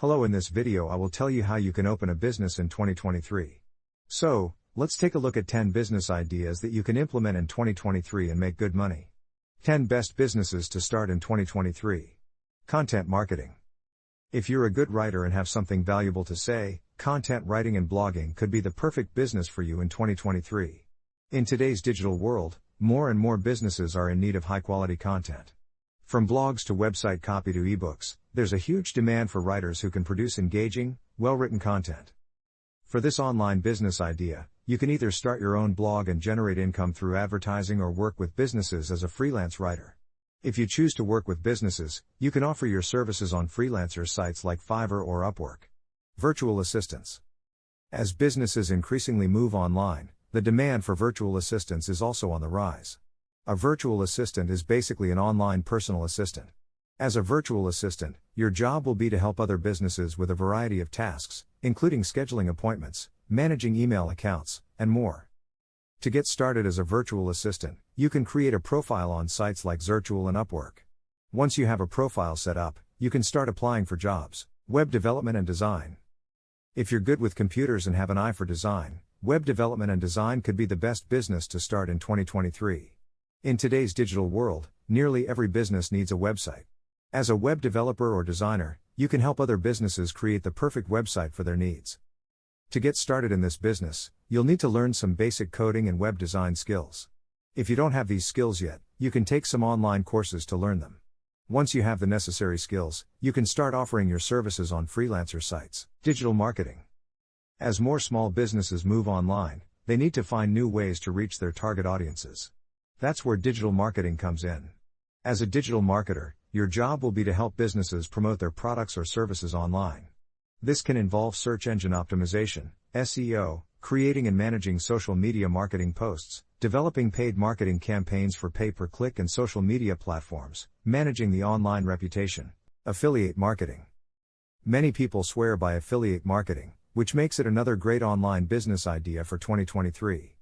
Hello in this video I will tell you how you can open a business in 2023. So, let's take a look at 10 business ideas that you can implement in 2023 and make good money. 10 best businesses to start in 2023. Content marketing. If you're a good writer and have something valuable to say, content writing and blogging could be the perfect business for you in 2023. In today's digital world, more and more businesses are in need of high quality content. From blogs to website copy to ebooks, there's a huge demand for writers who can produce engaging, well written content. For this online business idea, you can either start your own blog and generate income through advertising or work with businesses as a freelance writer. If you choose to work with businesses, you can offer your services on freelancer sites like Fiverr or Upwork. Virtual assistants. As businesses increasingly move online, the demand for virtual assistants is also on the rise. A virtual assistant is basically an online personal assistant. As a virtual assistant, your job will be to help other businesses with a variety of tasks, including scheduling appointments, managing email accounts, and more. To get started as a virtual assistant, you can create a profile on sites like Zirtual and Upwork. Once you have a profile set up, you can start applying for jobs, web development and design. If you're good with computers and have an eye for design, web development and design could be the best business to start in 2023. In today's digital world, nearly every business needs a website. As a web developer or designer, you can help other businesses create the perfect website for their needs. To get started in this business, you'll need to learn some basic coding and web design skills. If you don't have these skills yet, you can take some online courses to learn them. Once you have the necessary skills, you can start offering your services on freelancer sites. Digital marketing. As more small businesses move online, they need to find new ways to reach their target audiences. That's where digital marketing comes in. As a digital marketer, your job will be to help businesses promote their products or services online. This can involve search engine optimization, SEO, creating and managing social media marketing posts, developing paid marketing campaigns for pay per click and social media platforms, managing the online reputation, affiliate marketing. Many people swear by affiliate marketing, which makes it another great online business idea for 2023.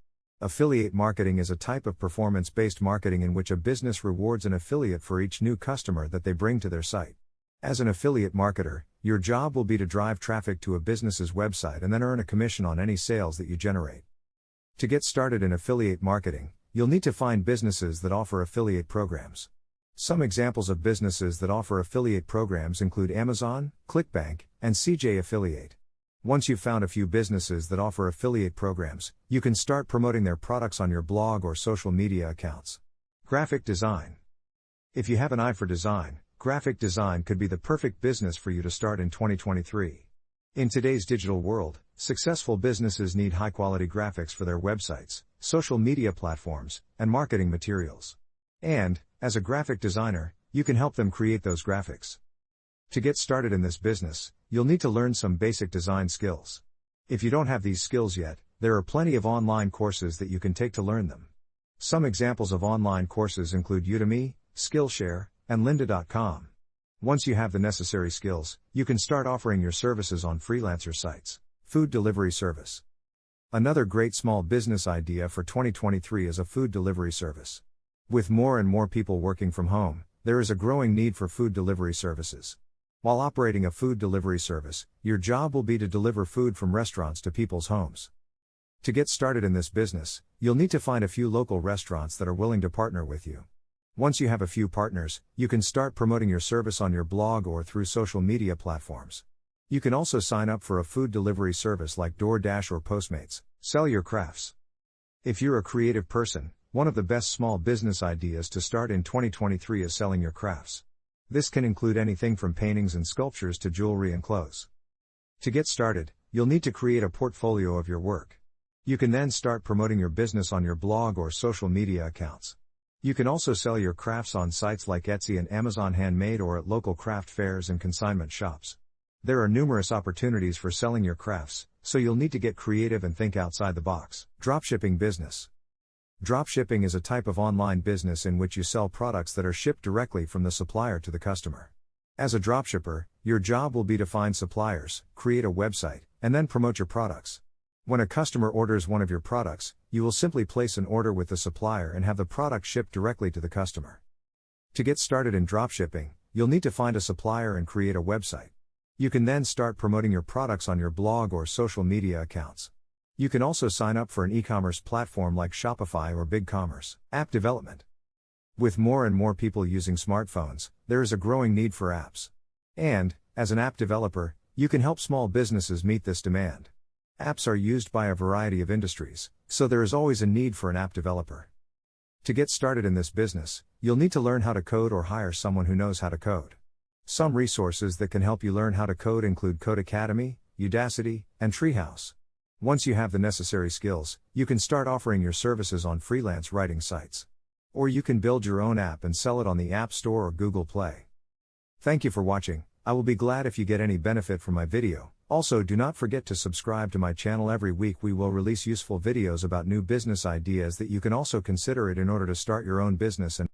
Affiliate marketing is a type of performance based marketing in which a business rewards an affiliate for each new customer that they bring to their site. As an affiliate marketer, your job will be to drive traffic to a business's website and then earn a commission on any sales that you generate. To get started in affiliate marketing, you'll need to find businesses that offer affiliate programs. Some examples of businesses that offer affiliate programs include Amazon, ClickBank, and CJ Affiliate. Once you've found a few businesses that offer affiliate programs, you can start promoting their products on your blog or social media accounts. Graphic design. If you have an eye for design, graphic design could be the perfect business for you to start in 2023. In today's digital world, successful businesses need high quality graphics for their websites, social media platforms, and marketing materials. And, as a graphic designer, you can help them create those graphics. To get started in this business, you'll need to learn some basic design skills. If you don't have these skills yet, there are plenty of online courses that you can take to learn them. Some examples of online courses include Udemy, Skillshare, and lynda.com. Once you have the necessary skills, you can start offering your services on freelancer sites. Food delivery service. Another great small business idea for 2023 is a food delivery service. With more and more people working from home, there is a growing need for food delivery services. While operating a food delivery service, your job will be to deliver food from restaurants to people's homes. To get started in this business, you'll need to find a few local restaurants that are willing to partner with you. Once you have a few partners, you can start promoting your service on your blog or through social media platforms. You can also sign up for a food delivery service like DoorDash or Postmates. Sell your crafts. If you're a creative person, one of the best small business ideas to start in 2023 is selling your crafts. This can include anything from paintings and sculptures to jewelry and clothes. To get started, you'll need to create a portfolio of your work. You can then start promoting your business on your blog or social media accounts. You can also sell your crafts on sites like Etsy and Amazon Handmade or at local craft fairs and consignment shops. There are numerous opportunities for selling your crafts, so you'll need to get creative and think outside the box. Dropshipping business. Dropshipping is a type of online business in which you sell products that are shipped directly from the supplier to the customer. As a dropshipper, your job will be to find suppliers, create a website, and then promote your products. When a customer orders one of your products, you will simply place an order with the supplier and have the product shipped directly to the customer. To get started in dropshipping, you'll need to find a supplier and create a website. You can then start promoting your products on your blog or social media accounts. You can also sign up for an e commerce platform like Shopify or BigCommerce. App development. With more and more people using smartphones, there is a growing need for apps. And, as an app developer, you can help small businesses meet this demand. Apps are used by a variety of industries, so there is always a need for an app developer. To get started in this business, you'll need to learn how to code or hire someone who knows how to code. Some resources that can help you learn how to code include Codecademy, Udacity, and Treehouse. Once you have the necessary skills, you can start offering your services on freelance writing sites. Or you can build your own app and sell it on the App Store or Google Play. Thank you for watching. I will be glad if you get any benefit from my video. Also, do not forget to subscribe to my channel. Every week, we will release useful videos about new business ideas that you can also consider it in order to start your own business and